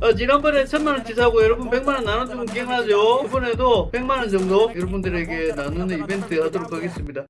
어, 지난번에 천만원 치 사고 여러분 백만원 나눠주면 기억나죠? 이번에도 백만원 정도 여러분들에게 나누는 이벤트 하도록 하겠습니다.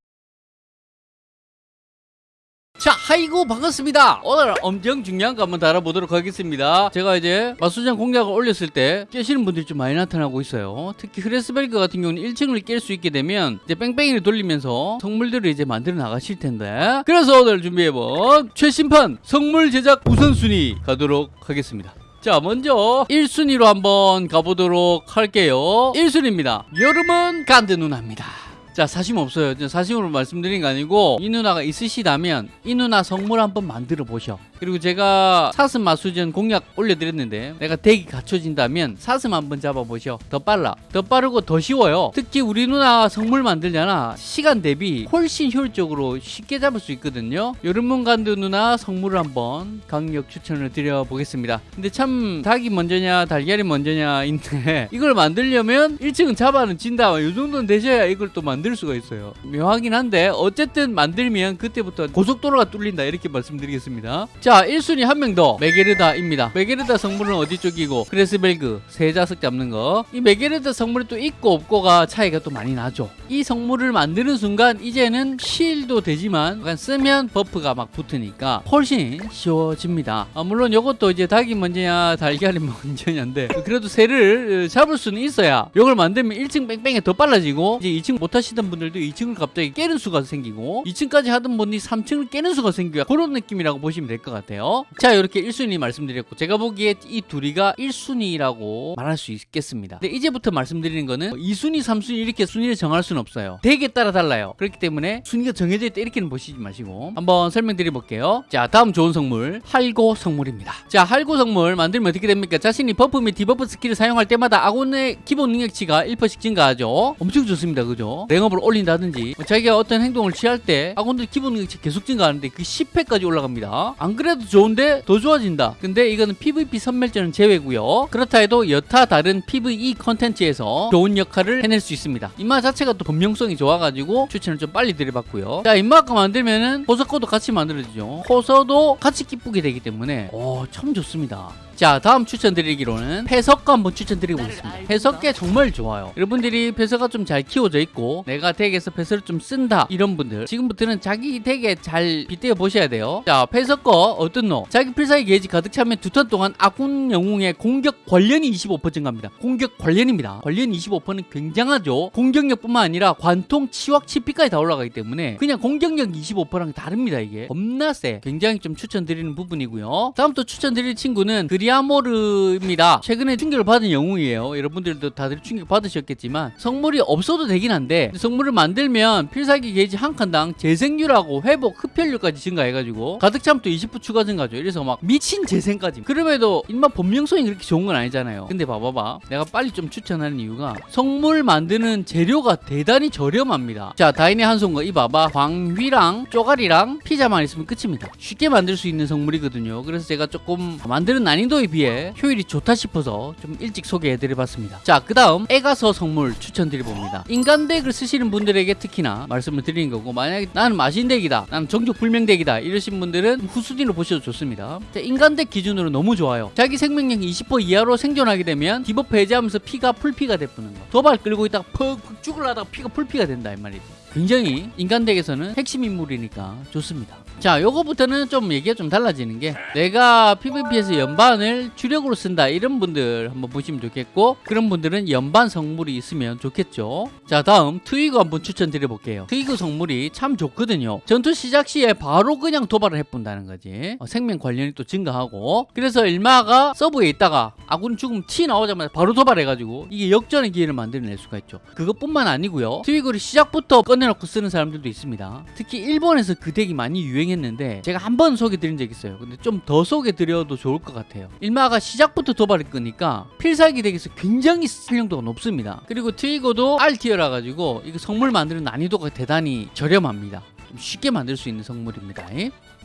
자, 하이고 반갑습니다. 오늘 엄청 중요한 거 한번 다뤄보도록 하겠습니다. 제가 이제 마수장 공략을 올렸을 때 깨시는 분들이 좀 많이 나타나고 있어요. 특히 흐레스벨그 같은 경우는 1층을 깰 수 있게 되면 이제 뺑뺑이를 돌리면서 성물들을 이제 만들어 나가실 텐데 그래서 오늘 준비해본 최신판 성물 제작 우선순위 가도록 하겠습니다. 자 먼저 1순위로 한번 가보도록 할게요 1순위입니다 여름은 간드 누나입니다 자 사심 없어요. 저 사심으로 말씀드린 거 아니고 이 누나가 있으시다면 이 누나 성물 한번 만들어 보셔. 그리고 제가 사슴 마수전 공략 올려드렸는데 내가 덱이 갖춰진다면 사슴 한번 잡아보셔. 더 빨라. 더 빠르고 더 쉬워요. 특히 우리 누나 성물 만들잖아 시간 대비 훨씬 효율적으로 쉽게 잡을 수 있거든요. 여름문 간드 누나 성물을 한번 강력 추천을 드려보겠습니다. 근데 참 닭이 먼저냐 달걀이 먼저냐인데 이걸 만들려면 1층은 잡아는 진다. 이 정도는 되셔야 이걸 또 만들 수가 있어요. 묘하긴 한데 어쨌든 만들면 그때부터 고속도로가 뚫린다 이렇게 말씀드리겠습니다. 자 1순위 한 명 더. 메게르다입니다. 메게르다 성물은 어디 쪽이고? 크레스벨그 세 자석 잡는 거이 메게르다 성물이 또 있고 없고가 차이가 또 많이 나죠. 이 성물을 만드는 순간 이제는 실도 되지만 약간 쓰면 buff가 막 붙으니까 훨씬 쉬워집니다. 아, 물론 이것도 이제 닭이 먼저냐 달걀이 먼저냐인데 그래도 새를 잡을 수는 있어야 이걸 만들면 1층 뺑뺑이 더 빨라지고 이제 2층 못 하시 던 분들도 2층을 갑자기 깨는 수가 생기고 2층까지 하던 분이 3층을 깨는 수가 생기고 그런 느낌이라고 보시면 될 것 같아요. 자 이렇게 1순위 말씀드렸고 제가 보기에 이 둘이가 1순위라고 말할 수 있겠습니다. 근데 이제부터 말씀드리는 거는 2순위 3순위 이렇게 순위를 정할 수는 없어요. 덱에 따라 달라요. 그렇기 때문에 순위가 정해져 있다 이렇게는 보시지 마시고 한번 설명드려 볼게요. 자 다음 좋은 성물. 할고 성물입니다. 자 할고 성물 만들면 어떻게 됩니까? 자신이 buff 및 debuff 스킬을 사용할 때마다 아군의 기본 능력치가 1%씩 증가하죠. 엄청 좋습니다. 그죠? rank up을 올린다든지 뭐 자기가 어떤 행동을 취할 때 아군들 기본 능력치 계속 증가하는데 그 10회까지 올라갑니다. 안 그래도 좋은데 더 좋아진다. 근데 이거는 PVP 선멸전은 제외고요. 그렇다 해도 여타 다른 PVE 컨텐츠에서 좋은 역할을 해낼 수 있습니다. 인마 자체가 또 범용성이 좋아가지고 추천을 좀 빨리 드려봤고요. 자 인마 아까 만들면은 호석코도 같이 만들어지죠. 호서도 같이 기쁘게 되기 때문에 오 참 좋습니다 자 다음 추천드리기로는 패석과 한번 추천드리고 있습니다. 패석계 정말 좋아요. 여러분들이 패석가 좀 잘 키워져 있고 내가 덱에서 패석을 좀 쓴다 이런 분들 지금부터는 자기 덱에 잘 빗대어 보셔야 돼요. 자 패석거 어떤 노 자기 필살기 게이지 가득 차면 두 턴 동안 아군 영웅의 공격 관련이 25% 증가합니다. 공격 관련입니다. 관련 25%는 굉장하죠. 공격력뿐만 아니라 관통 치확 치피까지 다 올라가기 때문에 그냥 공격력 25%랑 다릅니다 이게. 겁나 세. 굉장히 좀 추천드리는 부분이고요. 다음 또 추천드릴 친구는 그리 아모르입니다. 최근에 충격을 받은 영웅이에요. 여러분들도 다들 충격 받으셨겠지만 성물이 없어도 되긴 한데 성물을 만들면 필살기 게이지 한 칸당 재생률하고 회복 흡혈률까지 증가해가지고 가득 차면 또 20% 추가 증가죠. 이래서 막 미친 재생까지. 그럼에도 인마 본명성이 그렇게 좋은 건 아니잖아요. 근데 봐봐봐. 내가 빨리 좀 추천하는 이유가 성물 만드는 재료가 대단히 저렴합니다. 자 다인의 한송거. 이 봐봐. 광휘랑 쪼가리랑 피자만 있으면 끝입니다. 쉽게 만들 수 있는 성물이거든요. 그래서 제가 조금 만드는 난이도 에 비해 효율이 좋다 싶어서 좀 일찍 소개해드려봤습니다. 자 그 다음 애가서 성물 추천드려봅니다. 인간 덱을 쓰시는 분들에게 특히나 말씀을 드리는 거고 만약에 나는 마신 덱이다 나는 정적 불명 덱이다 이러신 분들은 후순위로 보셔도 좋습니다. 자, 인간 덱 기준으로 너무 좋아요. 자기 생명력 20% 이하로 생존하게 되면 debuff 해제하면서 피가 full피가 되푸는 거. 도발 끌고 있다가 퍽퍽 죽으려다가 피가 풀피가 된다 이 말이지 굉장히 인간 덱에서는 핵심 인물이니까 좋습니다. 자 요거부터는 좀 얘기가 좀 달라지는 게 내가 PVP에서 연반을 주력으로 쓴다 이런 분들 한번 보시면 좋겠고 그런 분들은 연반 성물이 있으면 좋겠죠. 자 다음 트위거 한번 추천드려 볼게요. 트위거 성물이 참 좋거든요. 전투 시작 시에 바로 그냥 도발을 해본다는 거지. 어, 생명 관련이 또 증가하고. 그래서 일마가 서브에 있다가 아군 죽음 티 나오자마자 바로 도발해가지고 이게 역전의 기회를 만들어낼 수가 있죠. 그것뿐만 아니고요. 트위거를 시작부터 꺼내 놓고 쓰는 사람들도 있습니다. 특히 일본에서 그 덱이 많이 유행했는데 제가 한 번 소개드린 적 있어요. 근데 좀 더 소개드려도 좋을 것 같아요. 일마가 시작부터 도발을 끄니까 필살기 덱에서 굉장히 활용도가 높습니다. 그리고 트위거도 R티어라 가지고 이거 성물 만드는 난이도가 대단히 저렴합니다. 좀 쉽게 만들 수 있는 성물입니다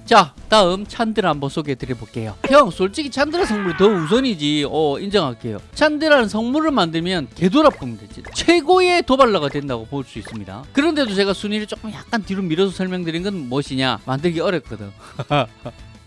자 다음 찬드라 한번 소개해 드려 볼게요 형 솔직히 찬드라 성물이 더 우선이지 어 인정할게요 찬드라는 성물을 만들면 개돌아쁩니다 진짜. 최고의 도발러가 된다고 볼 수 있습니다 그런데도 제가 순위를 조금 약간 뒤로 밀어서 설명드린 건 무엇이냐 만들기 어렵거든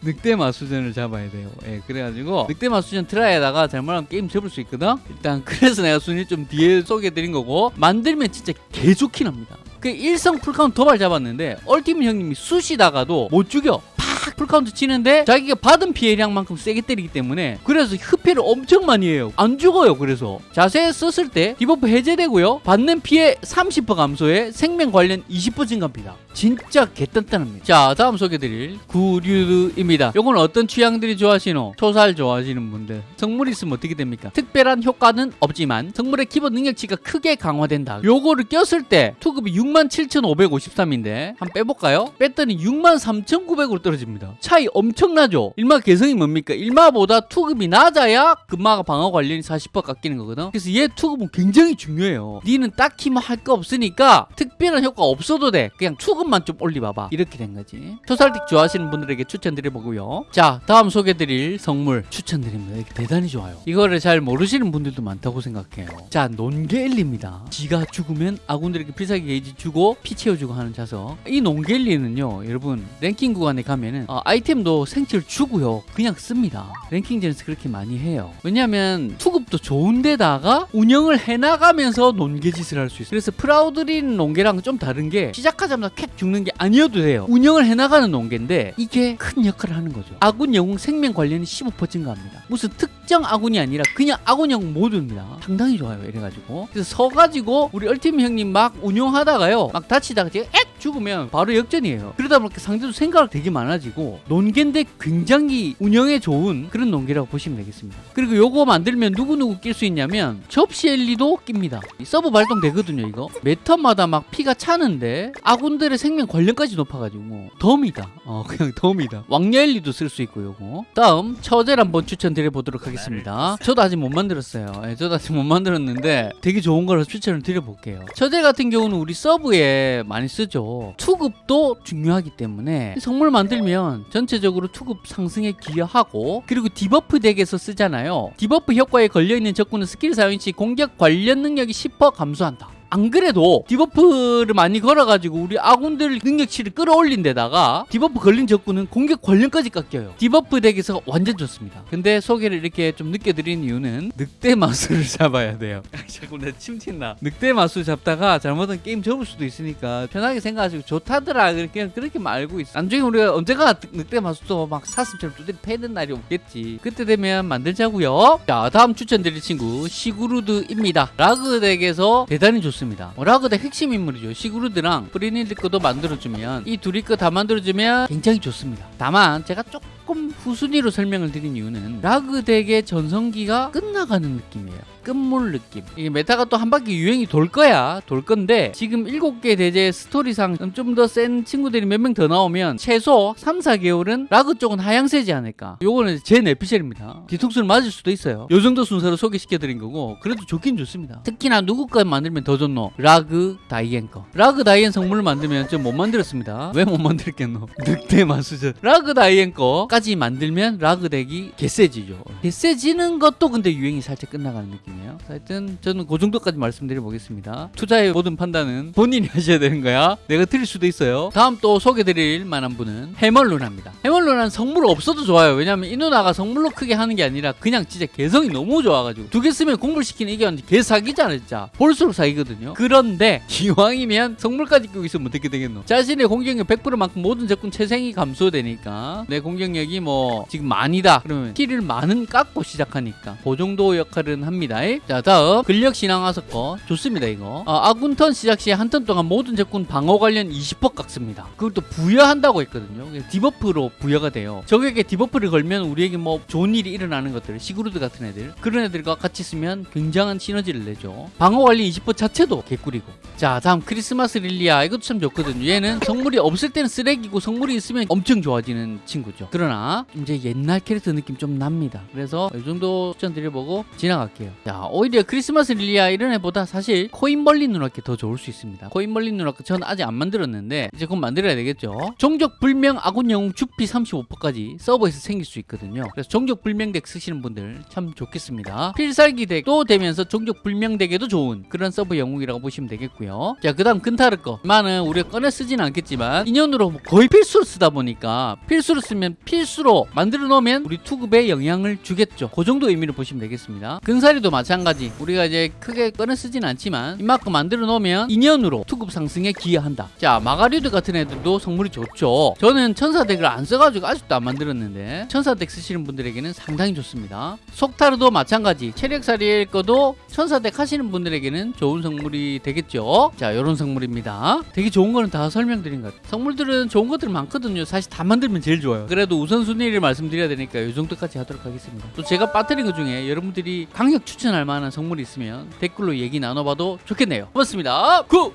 늑대 마수전을 잡아야 돼요. 예, 그래가지고 늑대 마수전 try에다가 잘못하면 게임 접을 수 있거든. 일단 그래서 내가 순위 좀 뒤에 소개해드린 거고 만들면 진짜 개 좋긴 합니다. 그 일성 full count 도발 잡았는데 ultimate 형님이 쑤시다가도 못 죽여. 팍 full count 치는데 자기가 받은 피해량만큼 세게 때리기 때문에 그래서 흡혈을 엄청 많이 해요. 안 죽어요. 그래서 자세 썼을 때 debuff 해제되고요. 받는 피해 30% 감소에 생명 관련 20% 증가합니다. 진짜 개단단합니다. 자 다음 소개드릴 구류입니다. 요건 어떤 취향들이 좋아하시노? 초살 좋아하시는 분들. 성물 있으면 어떻게 됩니까? 특별한 효과는 없지만 성물의 기본 능력치가 크게 강화된다. 요거를 꼈을 때 투급이 67,553인데 한번 빼볼까요? 뺐더니 63,900으로 떨어집니다. 차이 엄청나죠? 일마 개성이 뭡니까? 일마보다 투급이 낮아야 금마가 방어 관련이 40% 깎이는 거거든. 그래서 얘 투급은 굉장히 중요해요. 니는 딱히 뭐 할 거 없으니까 특별한 효과 없어도 돼. 그냥 투급 만 좀 올리봐봐. 이렇게 된 거지. 초살틱 좋아하시는 분들에게 추천드려보고요. 자, 다음 소개드릴 성물 추천드립니다. 이게 대단히 좋아요. 이거를 잘 모르시는 분들도 많다고 생각해요. 자, 논게일리입니다. 지가 죽으면 아군들에게 필살기 게이지 주고 피 채워주고 하는 자석. 이 논게일리는요, 여러분 랭킹 구간에 가면은 어, 아이템도 생체를 주고요, 그냥 씁니다. 랭킹전에서 그렇게 많이 해요. 왜냐하면 투급도 좋은데다가 운영을 해나가면서 논개짓을 할 수 있어요. 그래서 프라우드린 논개랑 좀 다른 게 시작하자마자 캡 죽는 게 아니어도 돼요. 운영을 해나가는 논개인데 이게 큰 역할을 하는 거죠. 아군 영웅 생명 관련이 15% 증가합니다. 무슨 특정 아군이 아니라 그냥 아군 영웅 모두입니다. 상당히 좋아요. 이래가지고 그래서 서가지고 우리 ultimate 형님 막 운영하다가요, 막 다치다가 제가 엑 죽으면 바로 역전이에요. 그러다 보니까 상대도 생각 되게 많아지고 논개인데 굉장히 운영에 좋은 그런 논개라고 보시면 되겠습니다. 그리고 요거 만들면 누구누구 낄 수 있냐면 접시 엘리도 낍니다. 이 sub 발동되거든요 이거. 매 턴마다 막 피가 차는데 아군들의 생명 관련까지 높아가지고 덤이다. 어 그냥 덤이다. 왕녀 엘리도 쓸 수 있고 요거. 다음 처제를 한번 추천드려 보도록 하겠습니다. 저도 아직 못 만들었어요. 예, 저도 아직 못 만들었는데 되게 좋은 거라서 추천을 드려볼게요. 처제 같은 경우는 우리 sub에 많이 쓰죠. 투급도 중요하기 때문에 성물 만들면 전체적으로 투급 상승에 기여하고 그리고 debuff deck에서 쓰잖아요. debuff 효과에 걸려있는 적군은 스킬 사용 시 공격 관련 능력이 10% 감소한다. 안 그래도 debuff를 많이 걸어가지고 우리 아군들 능력치를 끌어올린 데다가 debuff 걸린 적군은 공격 관련까지 깎여요. debuff deck에서 완전 좋습니다. 근데 소개를 이렇게 좀 늦게 드린 이유는 늑대 마수를 잡아야 돼요. 자꾸 내 침튄다. 늑대 마수 잡다가 잘못한 게임 접을 수도 있으니까 편하게 생각하시고 좋다더라 그냥 그렇게 말고 있어. 나중에 우리가 언제가 늑대 마수도 막 사슴처럼 두드리 패는 날이 없겠지. 그때 되면 만들자고요. 자 다음 추천드릴 친구 시구루드입니다. 라그 deck에서 대단히 좋습니다. 어, 라그 deck 핵심 인물이죠. 시구루드랑 프리닐드 거도 만들어주면 이 둘이 거 다 만들어주면 굉장히 좋습니다. 다만 제가 조금 후순위로 설명을 드린 이유는 라그 deck의 전성기가 끝나가는 느낌이에요. 끝물 느낌. 이게 meta가 또 한 바퀴 유행이 돌 거야. 돌 건데 지금 7개 대죄 스토리상 좀 더 센 친구들이 몇 명 더 나오면 최소 3, 4개월은 라그 쪽은 하향세지 않을까. 요거는 제 내피셜입니다. 뒤통수를 맞을 수도 있어요. 요 정도 순서로 소개시켜 드린 거고 그래도 좋긴 좋습니다. 특히나 누구 거 만들면 더 좋노? 라그 다이앤 거. 라그 다이앤 성물을 만들면 좀 못 만들었습니다. 왜 못 만들겠노? 늑대 마수전. 라그 다이앤 거 까지 만들면 라그 deck이 개세지죠. 개세지는 것도 근데 유행이 살짝 끝나가는 느낌. 이에요 하여튼 저는 그 정도까지 말씀드려 보겠습니다. 투자의 모든 판단은 본인이 하셔야 되는 거야. 내가 틀릴 수도 있어요. 다음 또 소개드릴 만한 분은 해멀루나입니다. 해멀루나는 성물 없어도 좋아요. 왜냐면 이 누나가 성물로 크게 하는 게 아니라 그냥 진짜 개성이 너무 좋아가지고 두 개 쓰면 공부를 시키는 이게 완전 개 사기잖아 진짜. 볼수록 사기거든요. 그런데 기왕이면 성물까지 끼고 있으면 어떻게 되겠노? 자신의 공격력 100%만큼 모든 적군 체생이 감소되니까 내 공격력 이 뭐 지금 많이다. 그러면 키를 많은 깎고 시작하니까 그 정도 역할은 합니다. 자 다음. 근력 신앙 하석거 좋습니다 이거. 어, 아군 턴 시작 시 한 턴 동안 모든 적군 방어 관련 20% 깎습니다. 그걸 또 부여한다고 했거든요. debuff로 부여가 돼요. 적에게 debuff를 걸면 우리에게 뭐 좋은 일이 일어나는 것들 시그루드 같은 애들. 그런 애들과 같이 쓰면 굉장한 시너지를 내죠. 방어 관련 20% 자체도 개꿀이고. 자 다음. 크리스마스 릴리아. 이것도 참 좋거든요. 얘는 성물이 없을 때는 쓰레기고 성물이 있으면 엄청 좋아지는 친구죠. 그러나 이제 옛날 캐릭터 느낌 좀 납니다 그래서 이 정도 추천드려보고 지나갈게요 자, 오히려 크리스마스 릴리아 이런 애보다 사실 코인벌린 누나께 더 좋을 수 있습니다. 코인벌린 누나께 저는 아직 안 만들었는데 이제 곧 만들어야 되겠죠. 종족 불명 아군 영웅 주피 35%까지 sub에서 생길 수 있거든요. 그래서 종족 불명 deck 쓰시는 분들 참 좋겠습니다. 필살기 deck도 되면서 종족 불명 deck에도 좋은 그런 sub 영웅이라고 보시면 되겠고요. 자, 그 다음 근타르 거. 많은 우리가 꺼내 쓰진 않겠지만 인연으로 거의 필수로 쓰다 보니까 필수로 쓰면 필 실수로 만들어 놓으면 우리 투급에 영향을 주겠죠. 그 정도 의미로 보시면 되겠습니다. 근사리도 마찬가지. 우리가 이제 크게 꺼내 쓰진 않지만 이만큼 만들어 놓으면 인연으로 투급 상승에 기여한다. 자, 마가리드 같은 애들도 성물이 좋죠. 저는 천사deck을 안 써가지고 아직도 안 만들었는데 천사deck 쓰시는 분들에게는 상당히 좋습니다. 속타르도 마찬가지. 체력살이일 거도 천사deck 하시는 분들에게는 좋은 성물이 되겠죠. 자, 이런 성물입니다. 되게 좋은 거는 다 설명드린 것 같아요. 성물들은 좋은 것들 많거든요. 사실 다 만들면 제일 좋아요. 그래도 우선순위를 말씀드려야 되니까 이 정도까지 하도록 하겠습니다. 또 제가 빠뜨린 것 중에 여러분들이 강력 추천할 만한 성물이 있으면 댓글로 얘기 나눠봐도 좋겠네요. 고맙습니다. Good!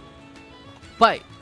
바이!